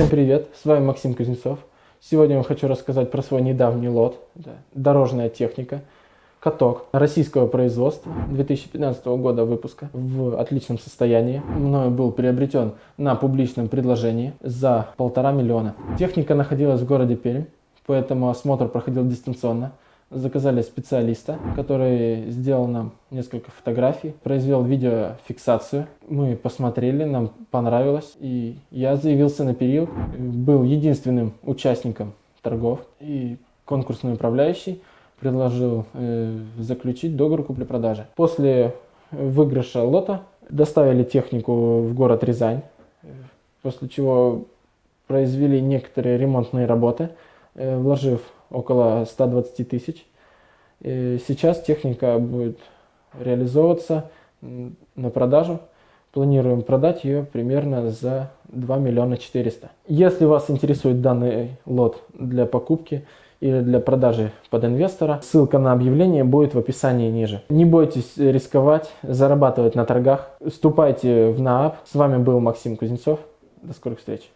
Всем привет, с вами Максим Кузнецов. Сегодня я хочу рассказать про свой недавний лот. Это дорожная техника, каток российского производства 2015 года выпуска в отличном состоянии. Мною был приобретен на публичном предложении за полтора миллиона. Техника находилась в городе Пермь, поэтому осмотр проходил дистанционно заказали специалиста, который сделал нам несколько фотографий, произвел видеофиксацию. Мы посмотрели, нам понравилось, и я заявился на период, был единственным участником торгов, и конкурсный управляющий предложил э, заключить договор купли-продажи. После выигрыша лота доставили технику в город Рязань, после чего произвели некоторые ремонтные работы, э, вложив около 120 тысяч. Сейчас техника будет реализовываться на продажу. Планируем продать ее примерно за 2 миллиона 400. Если вас интересует данный лот для покупки или для продажи под инвестора, ссылка на объявление будет в описании ниже. Не бойтесь рисковать, зарабатывать на торгах. Вступайте в НААП. С вами был Максим Кузнецов. До скорых встреч.